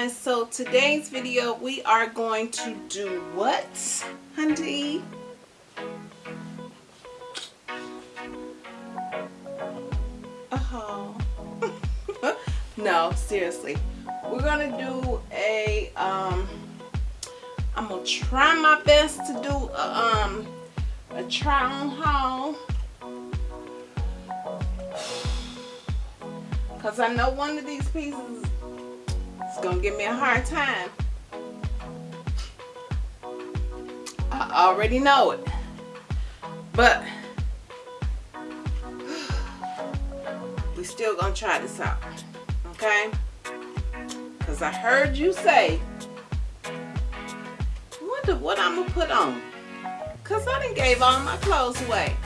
guys so today's video we are going to do what honey oh no seriously. We're gonna do a um i'm gonna try my best to do a, um a try on haul. Because i know one of these pieces is gonna give me a hard time. I already know it. But we still gonna try this out okay? Because I heard you say wonder what I'm gonna put on. Because I didn't gave all my clothes away.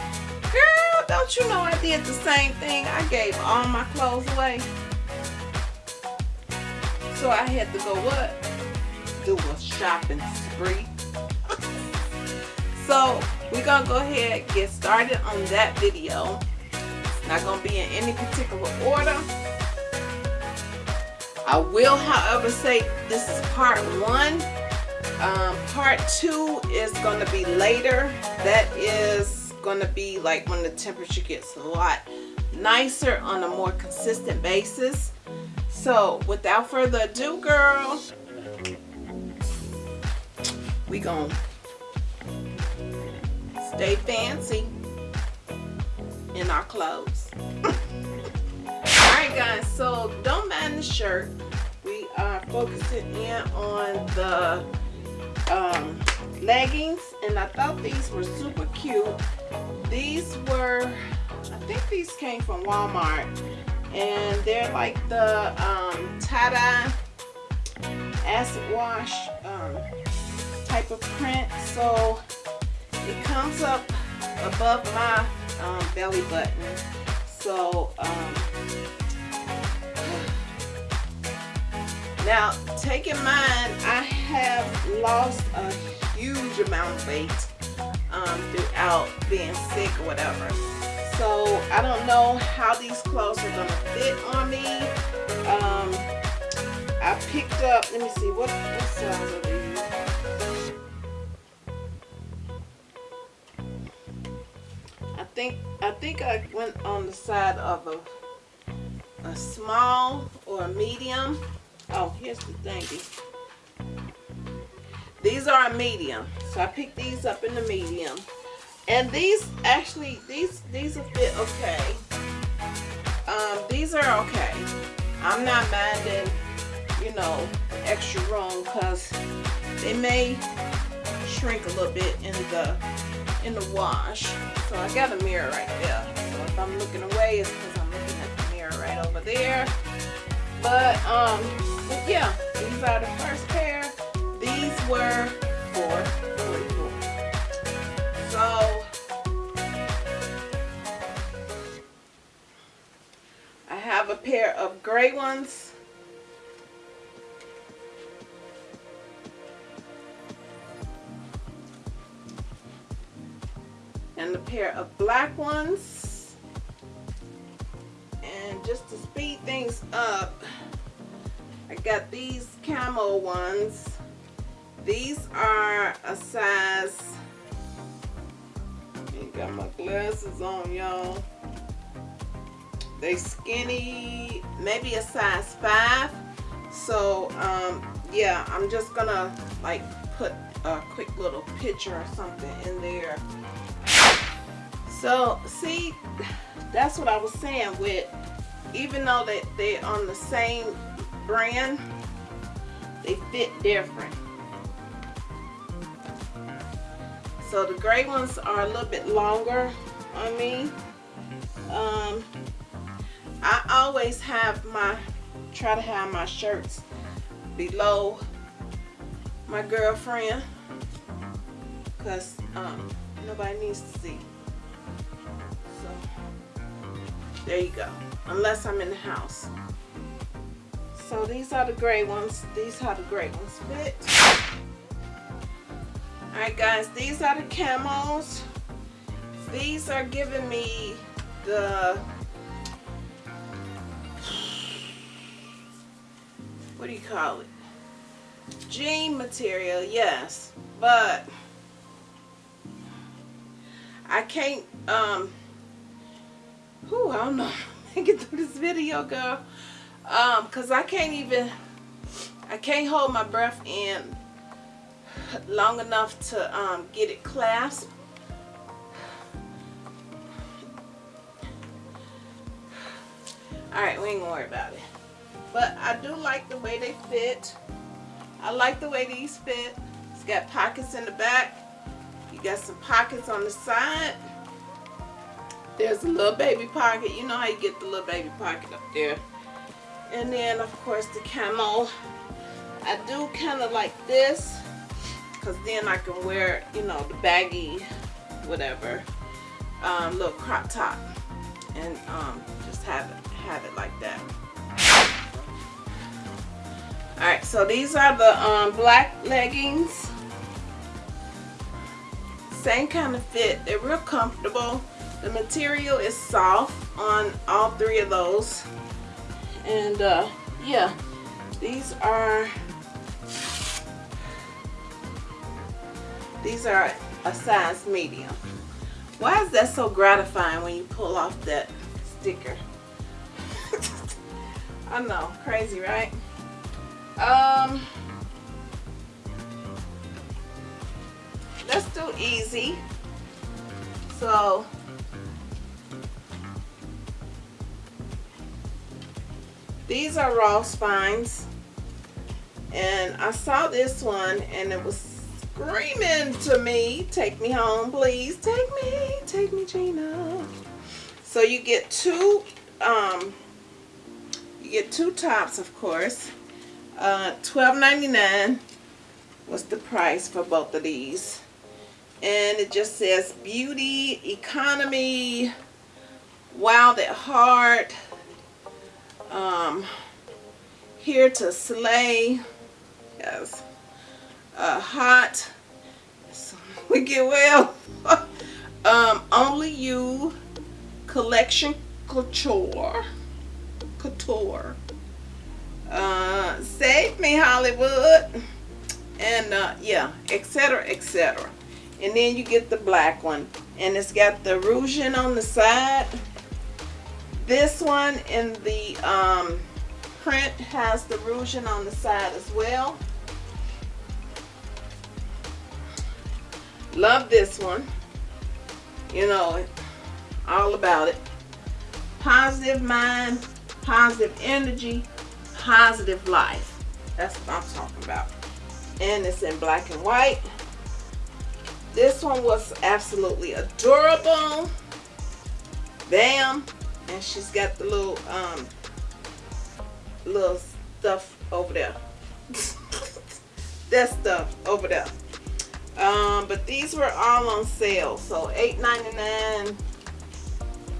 Girl don't you know I did the same thing? I gave all my clothes away so I had to go what do a shopping spree so we're gonna go ahead get started on that video not going to be in any particular order. I will, however, say this is part one. Um, part two is going to be later. That is going to be like when the temperature gets a lot nicer on a more consistent basis. So without further ado, girl, we to stay fancy in our clothes. Alright guys, so don't mind the shirt. We are focusing in on the um, leggings and I thought these were super cute. These were, I think these came from Walmart and they're like the um, tie-dye acid wash um, type of print. So it comes up above my um, belly button. So, um, now take in mind, I have lost a huge amount of weight um, throughout being sick or whatever. So I don't know how these clothes are to fit on me. Um, I picked up, let me see, what, what size are these? I think I think I went on the side of a a small or a medium. Oh, here's the thingy. These are a medium, so I picked these up in the medium. And these actually these these will fit okay. Um, these are okay. I'm not minding, you know, extra room because they may shrink a little bit in the in the wash. So I got a mirror right there. So if I'm looking away, it's because I'm looking at the mirror right over there. But, um, yeah, these are the first pair. These were for 44 I have a pair of gray ones. And a pair of black ones. And just to speed things up I got these camo ones. These are a size got my glasses on y'all. They skinny maybe a size five. So um yeah I'm just gonna like put a quick little picture or something in there. So see, that's what I was saying with, even though they, they're on the same brand, they fit different. So the gray ones are a little bit longer on me. Um, I always have my, try to have my shirts below my girlfriend because um, nobody needs to see. So there you go. Unless I'm in the house. So these are the gray ones. These are the gray ones fit. Alright guys, these are the camos. These are giving me the what do you call it? jean material, yes, but I can't, um, whew, I don't know, get through this video, girl, um, cause I can't even, I can't hold my breath in long enough to um, get it clasped. Alright, we ain't gonna worry about it. But I do like the way they fit. I like the way these fit. It's got pockets in the back. You got some pockets on the side. There's a little baby pocket. You know how you get the little baby pocket up there. And then, of course, the camo. I do kind of like this because then I can wear, you know, the baggy, whatever, um, little crop top and um, just have it, have it like that. All right, so these are the um, black leggings. Same kind of fit. They're real comfortable. The material is soft on all three of those. And uh, yeah, these are These are a size medium. Why is that so gratifying when you pull off that sticker? I know, crazy, right? Um, let's do easy. So, these are Ross finds. And I saw this one and it was screaming to me, take me home, please. Take me, take me, Gina. So you get two, um, you get two tops, of course. Uh, $12.99 was the price for both of these. And it just says beauty, economy, wild at heart, um, here to slay. Yes uh, hot. we get well. um, only you collection couture. Couture. Uh, save me Hollywood. And uh, yeah, etc. etc. And then you get the black one. And it's got the ruching on the side. This one in the um, print has the ruching on the side as well. Love this one. You know, all about it. Positive mind, positive energy, positive life. That's what I'm talking about. And it's in black and white. This one was absolutely adorable. Bam. And she's got the little, um, little stuff over there. that stuff over there. Um, but these were all on sale. So $8.99.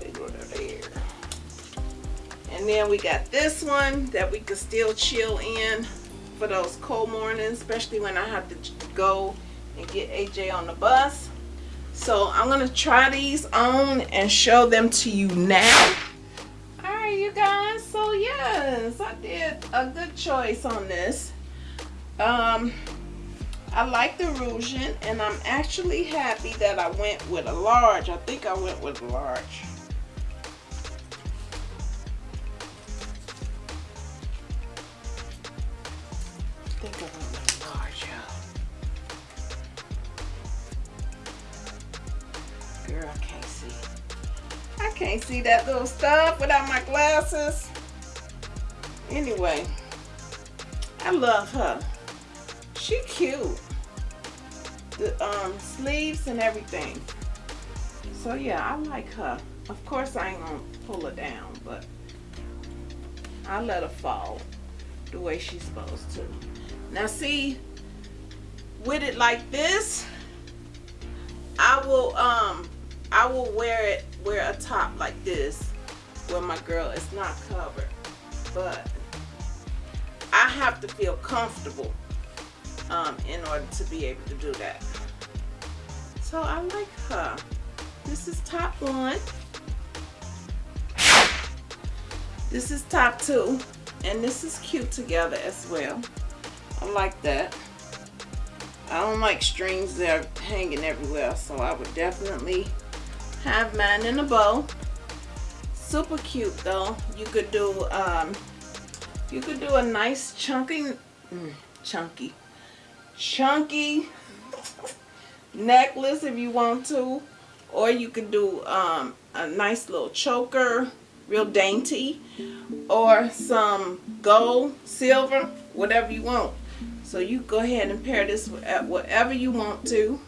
They go there. And then we got this one that we could still chill in for those cold mornings, especially when I have to go and get AJ on the bus. So I'm going to try these on and show them to you now. Alright you guys, so yes, I did a good choice on this. Um, I like the ruching and I'm actually happy that I went with a large. I think I went with a large. I think I went with large, yeah. Girl, I can't see. I can't see that little stuff without my glasses. Anyway, I love her. She cute the um, sleeves and everything. So yeah, I like her. Of course I ain't gonna pull her down, but I let her fall the way she's supposed to. Now see, with it like this, I will um I will wear it wear a top like this where my girl is not covered. But I have to feel comfortable um, in order to be able to do that. So I like her. This is top one. This is top two. And this is cute together as well. I like that. I don't like strings that are hanging everywhere, so I would definitely have mine in a bow. Super cute though. You could do um, you could do a nice chunky, mm, chunky, chunky necklace if you want to, or you could do um, a nice little choker, real dainty, or some gold, silver, whatever you want. So you go ahead and pair this with whatever you want to.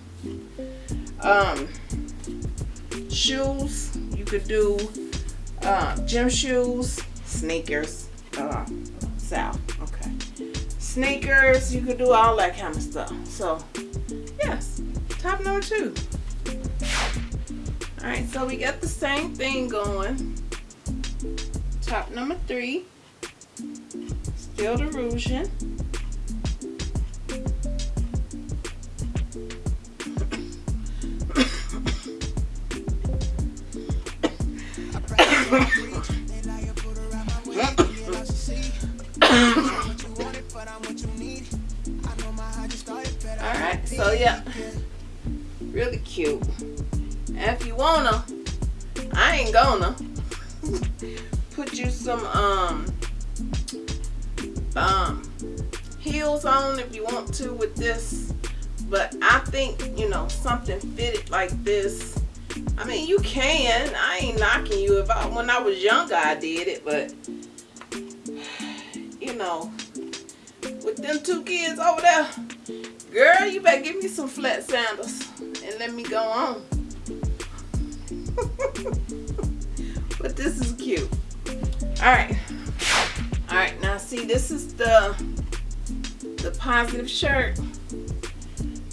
Um, shoes, you could do uh, gym shoes, sneakers, uh, Sal, okay. Sneakers, you could do all that kind of stuff. So, yes, top number two. All right, so we got the same thing going. Top number three, still the so yeah. Really cute. If you wanna, I ain't gonna put you some um um heels on if you want to with this. But I think, you know, something fitted like this. I mean, you can. I ain't knocking you. If I, when I was younger, I did it, but you know, with them two kids over there, girl, you better give me some flat sandals and let me go on. but this is cute. All right. All right, now see, this is the, the positive shirt.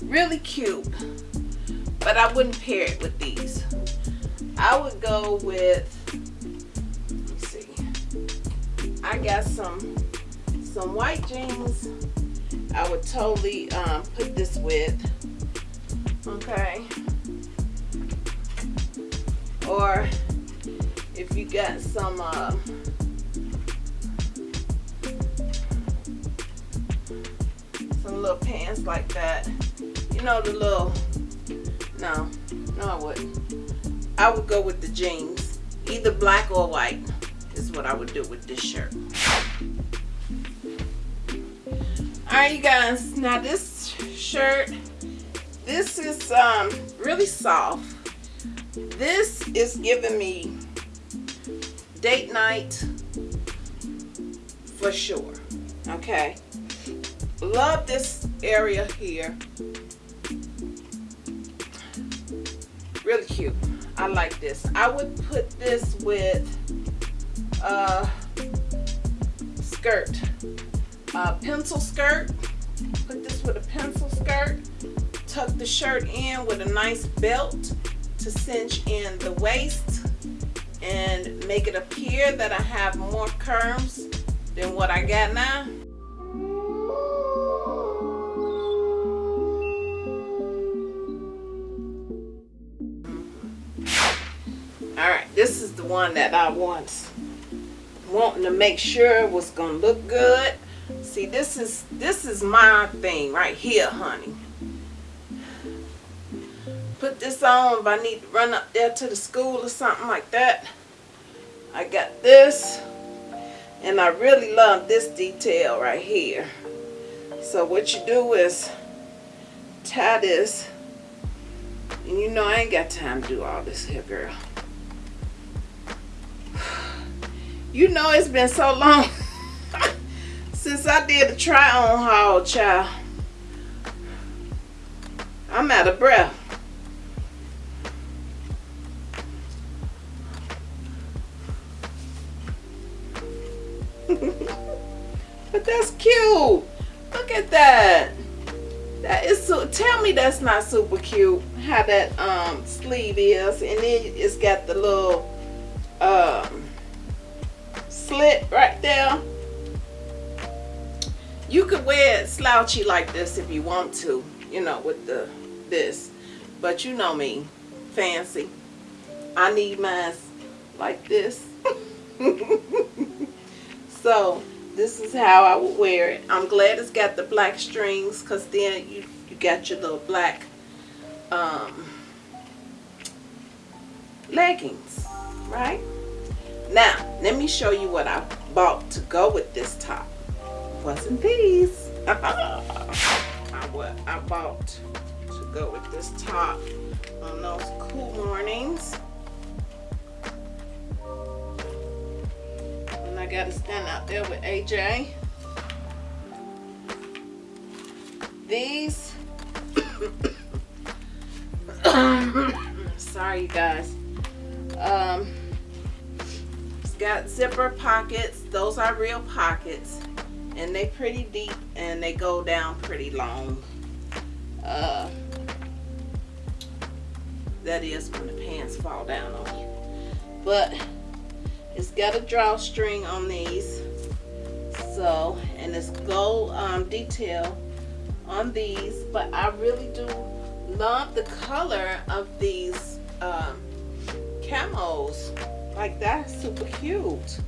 Really cute, but I wouldn't pair it with these. I would go with, let me see, I got some some white jeans I would totally um, put this with okay. Or if you got some uh, some little pants like that you know the little no no I wouldn't. I would go with the jeans. Either black or white is what I would do with this shirt all right you guys. Now this shirt this is um really soft. This is giving me date night for sure okay? Love this area here. Really cute. I like this. I would put this with a uh, skirt a pencil skirt. Put this with a pencil skirt. Tuck the shirt in with a nice belt to cinch in the waist and make it appear that I have more curves than what I got now. All right, this is the one that I want wanting to make sure was gonna look good See, this is this is my thing right here, honey. Put this on if I need to run up there to the school or something like that. I got this. And I really love this detail right here. So what you do is tie this. And you know I ain't got time to do all this here, girl. You know it's been so long since I did the try on haul, child, I'm out of breath. but that's cute. Look at that. That is so tell me that's not super cute how that um sleeve is and then it's got the little um slit right there you could wear it slouchy like this if you want to, you know, with the this. But you know me, fancy. I need mine like this. so this is how I would wear it. I'm glad it's got the black strings because then you, you got your little black um, leggings, right? Now, let me show you what I bought to go with this top. Wasn't these? I, what I bought to go with this top on those cool mornings. And I got to stand out there with AJ. These, sorry you guys, um, it's got zipper pockets. Those are real pockets and they pretty deep and they go down pretty long. Uh, that is when the pants fall down on you. But it's got a drawstring on these. So and it's gold um, detail on these. But I really do love the color of these um, camos. Like that's super cute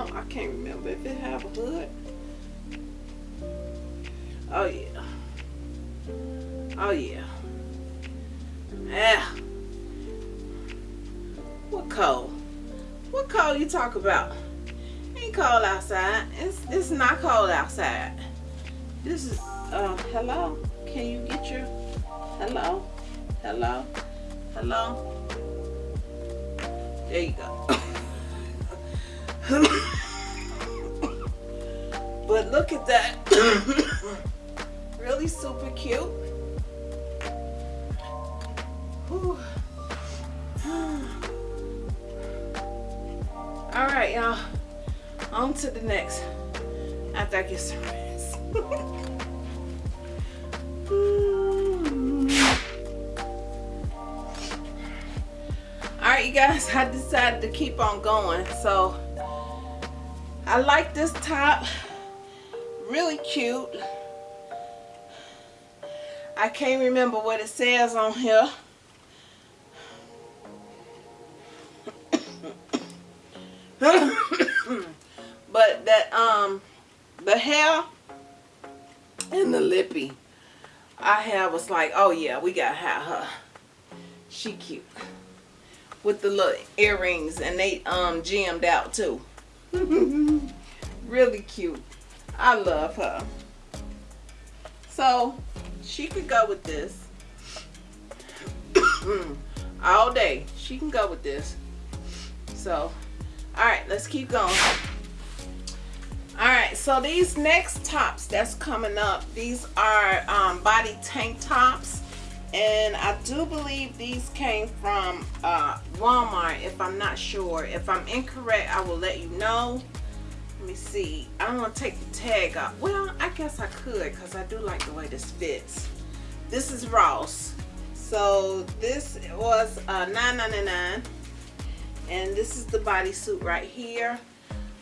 Oh, I can't remember if it have a hood. Oh yeah. Oh yeah. Yeah. What cold? What cold you talk about? Ain't cold outside. It's it's not cold outside. This is uh hello. Can you get your hello? Hello? Hello? There you go. but look at that. really super cute. All right, y'all. On to the next. After I get some rest. All right, you guys, I decided to keep on going. So I like this top. Really cute. I can't remember what it says on here. but that um the hair and the lippy I have was like, oh yeah, we gotta have her. She cute. With the little earrings and they um gemmed out too. really cute. I love her. So she could go with this all day. She can go with this. So, all right, let's keep going. All right, so these next tops that's coming up, these are um, body tank tops. And I do believe these came from uh, Walmart, if I'm not sure. If I'm incorrect, I will let you know. Let me see. I don't want to take the tag off. Well, I guess I could because I do like the way this fits. This is Ross. So this was uh, $9.99. And this is the bodysuit right here.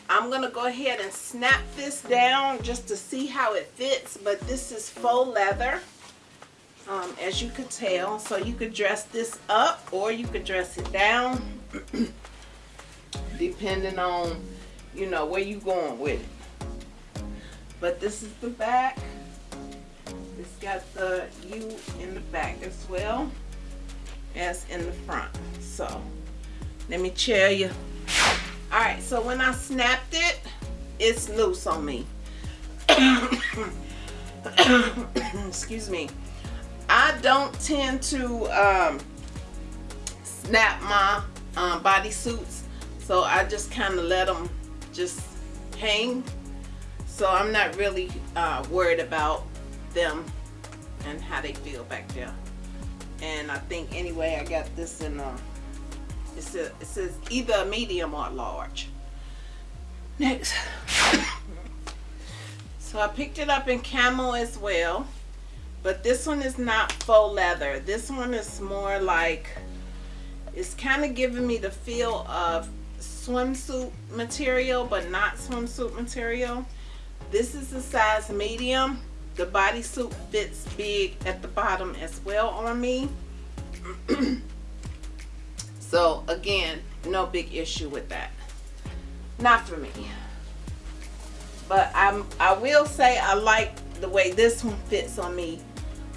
I'm going to go ahead and snap this down just to see how it fits. But this is faux leather um, as you could tell. So you could dress this up or you could dress it down depending on, you know, where you going with it. But this is the back. It's got the U in the back as well as in the front. So let me tell you. All right, so when I snapped it, it's loose on me. Excuse me. I don't tend to um, snap my um, body suits so I just kind of let them just hang. So I'm not really uh, worried about them and how they feel back there. And I think anyway I got this in a it says, it says either medium or large. Next. So I picked it up in camel as well but this one is not faux leather. This one is more like it's kind of giving me the feel of swimsuit material but not swimsuit material. This is the size medium. The bodysuit fits big at the bottom as well on me. So again no big issue with that. Not for me. But I'm I will say I like the way this one fits on me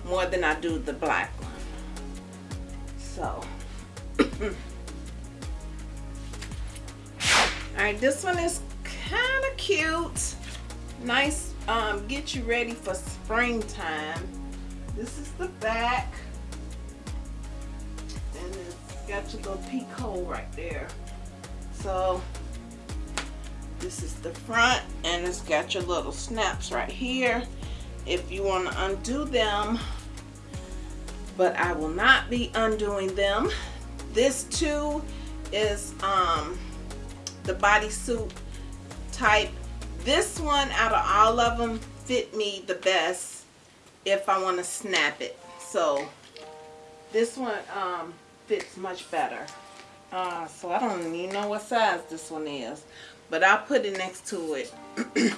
more than I do the black one. So, all right, this one is kind of cute. Nice, um, get you ready for springtime. This is the back. And it's got your little peek hole right there. So, this is the front and it's got your little snaps right here if you want to undo them but I will not be undoing them this too is um, the bodysuit type this one out of all of them fit me the best if I want to snap it so this one um, fits much better uh, so I don't even know what size this one is but I'll put it next to it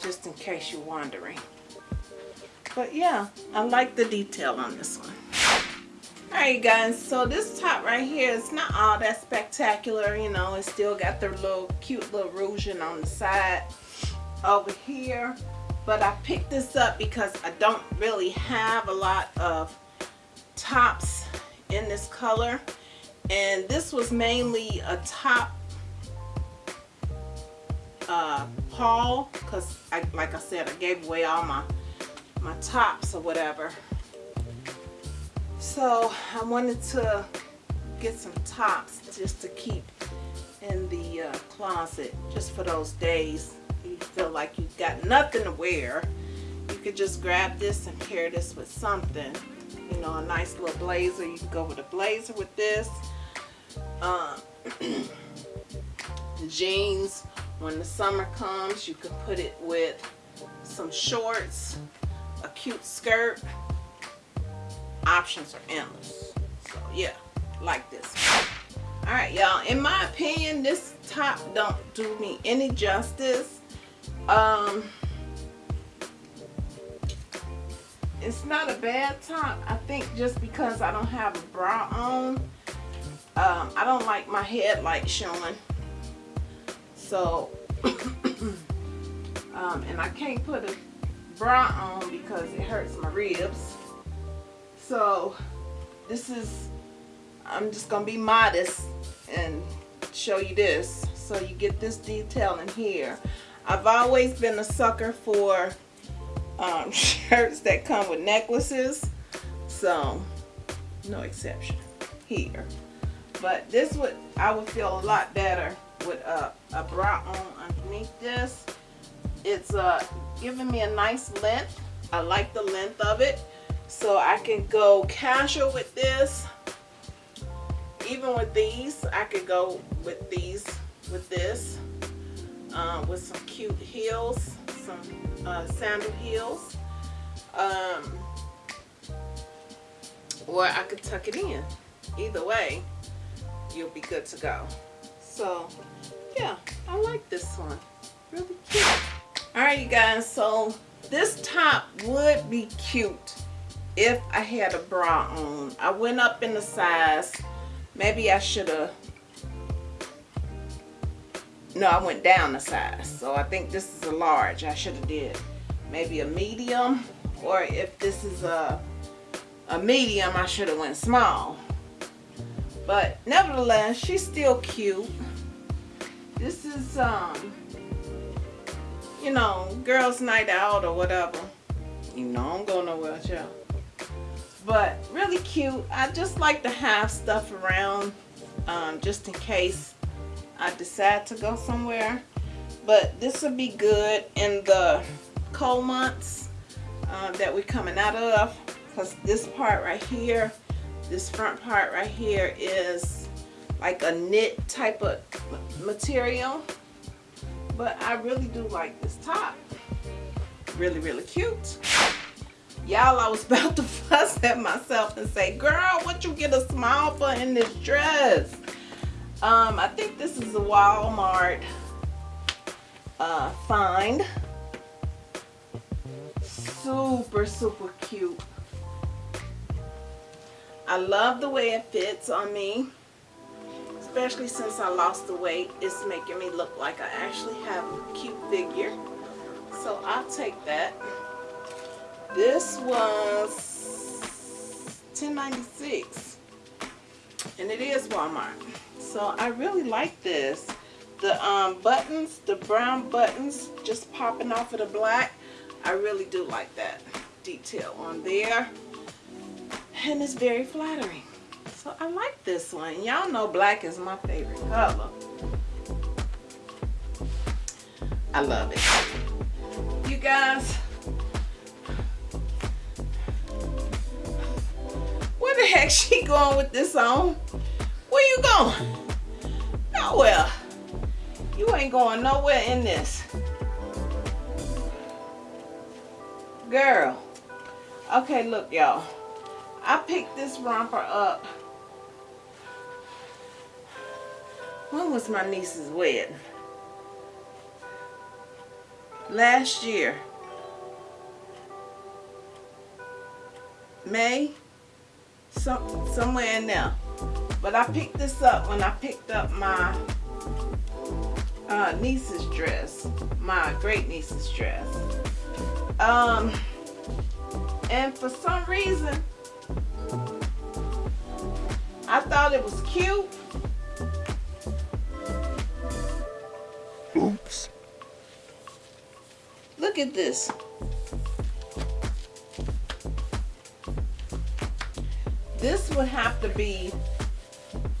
just in case you're wondering. But yeah, I like the detail on this one. Alright guys, so this top right here is not all that spectacular, you know, it still got the little cute little ruching on the side over here. But I picked this up because I don't really have a lot of tops in this color. And this was mainly a top uh, haul because like I said I gave away all my my tops or whatever so I wanted to get some tops just to keep in the uh, closet just for those days. You feel like you've got nothing to wear. You could just grab this and pair this with something. You know a nice little blazer. You can go with a blazer with this. Um, jeans when the summer comes, you can put it with some shorts, a cute skirt. Options are endless. So yeah, like this. All right, y'all. In my opinion, this top don't do me any justice. Um, it's not a bad top. I think just because I don't have a bra on, um, I don't like my headlight showing so um, and I can't put a bra on because it hurts my ribs so this is I'm just gonna be modest and show you this so you get this detail in here I've always been a sucker for um, shirts that come with necklaces so no exception here but this would I would feel a lot better with a, a bra on underneath this. It's uh, giving me a nice length. I like the length of it. So I can go casual with this. Even with these, I could go with these, with this. Uh, with some cute heels, some uh, sandal heels. Um, or I could tuck it in. Either way, you'll be good to go. So yeah, I like this one. Really cute. Alright you guys, so this top would be cute if I had a bra on. I went up in the size. Maybe I should have no, I went down the size. So I think this is a large. I should have did maybe a medium. Or if this is a, a medium, I should have went small. But nevertheless, she's still cute. This is, um, you know, girls' night out or whatever. You know, I'm going nowhere with. But really cute. I just like to have stuff around um, just in case I decide to go somewhere. But this would be good in the cold months uh, that we're coming out of. Because this part right here, this front part right here is like a knit type of material but I really do like this top really really cute y'all I was about to fuss at myself and say girl what you get a smile for in this dress um, I think this is a Walmart uh, find super super cute I love the way it fits on me especially since I lost the weight, it's making me look like I actually have a cute figure. So So I'll take that. This was 10.96 and it is Walmart. So I really like this. The um, buttons, the brown buttons just popping off of the black. I really do like that detail on there. And it's very flattering. So I like this one. Y'all know black is my favorite color. I love it. You guys, where the heck she going with this on? Where you going? Nowhere. You ain't going nowhere in this. Girl. Okay, look, y'all. I picked this romper up. When was my niece's wedding? Last year. May? Some, somewhere in there. But I picked this up when I picked up my uh, niece's dress. My great niece's dress. Um, and for some reason, I thought it was cute. Oops. Look at this. Would have to be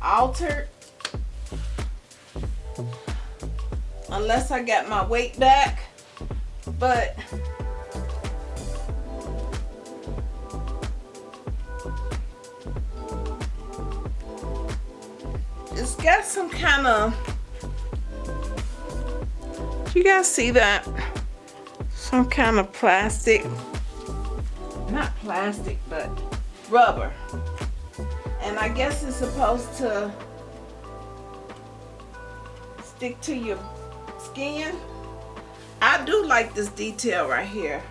altered unless I get my weight back but it's got some kind of you guys see that? Some kind of plastic not plastic but rubber and I guess it's supposed to stick to your skin. I do like this detail right here.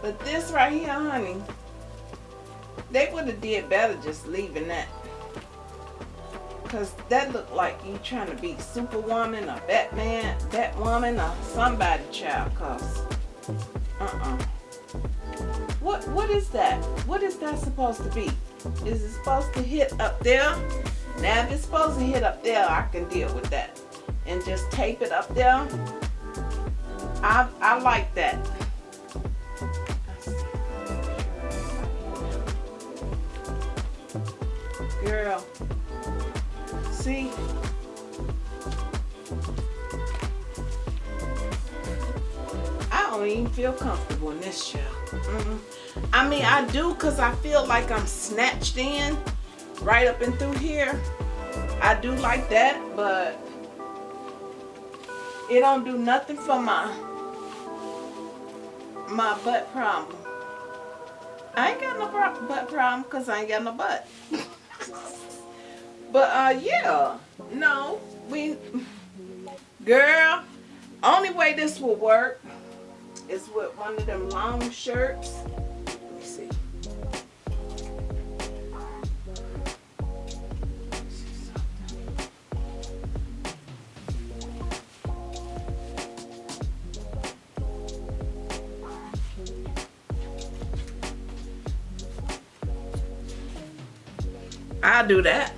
But this right here honey they would have did better just leaving that. Because that looked like you trying to be superwoman or batman batwoman or somebody child cause uh-uh. What what is that? What is that supposed to be is it supposed to hit up there? Now if it's supposed to hit up there I can deal with that and just tape it up there. I, I like that. Girl see don't even feel comfortable in this chair. Mm. I mean I do because I feel like I'm snatched in right up and through here. I do like that but it don't do nothing for my my butt problem. I ain't got no butt problem because I ain't got no butt. But uh yeah no we girl only way this will work is with one of them long shirts let me see I'll do that.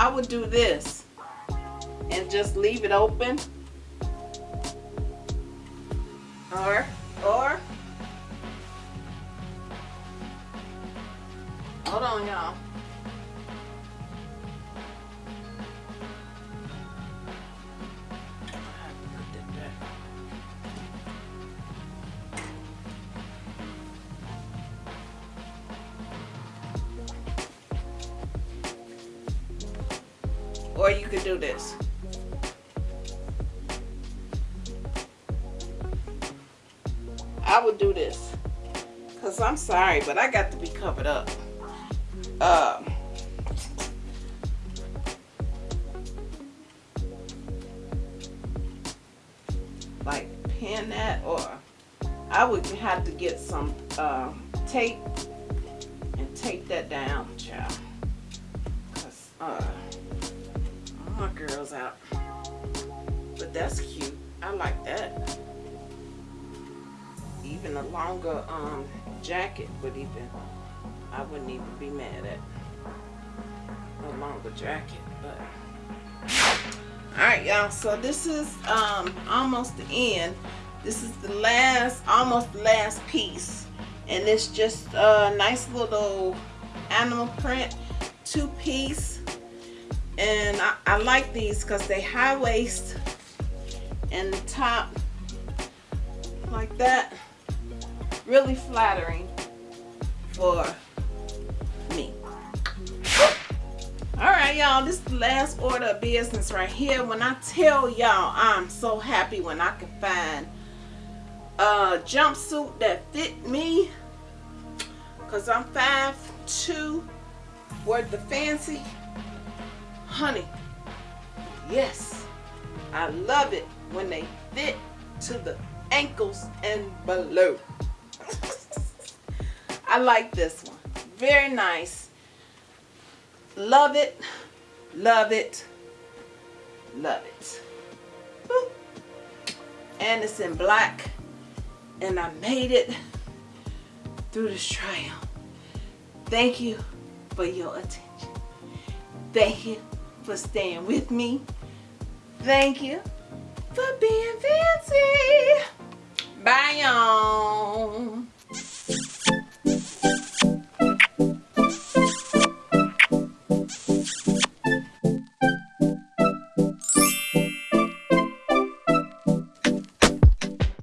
I, would do this and just leave it open I would have to get some uh, tape and tape that down, child. Cause uh, my girls out. But that's cute. I like that. Even a longer um jacket would even I wouldn't even be mad at a longer jacket, but Alright y'all, so this is um almost the end. This is the last, almost the last piece. And it's just a nice little animal print, two piece. And I, I like these because they high waist and the top like that. Really flattering for me. All right, y'all, this is the last order of business right here. When I tell y'all, I'm so happy when I can find a jumpsuit that fit me because I'm 5'2", worth the fancy. Honey, yes, I love it when they fit to the ankles and below. I like this one. Very nice. Love it. Love it. Love it. And it's in black. And I made it through this trial. Thank you for your attention. Thank you for staying with me. Thank you for being fancy. Bye, y'all.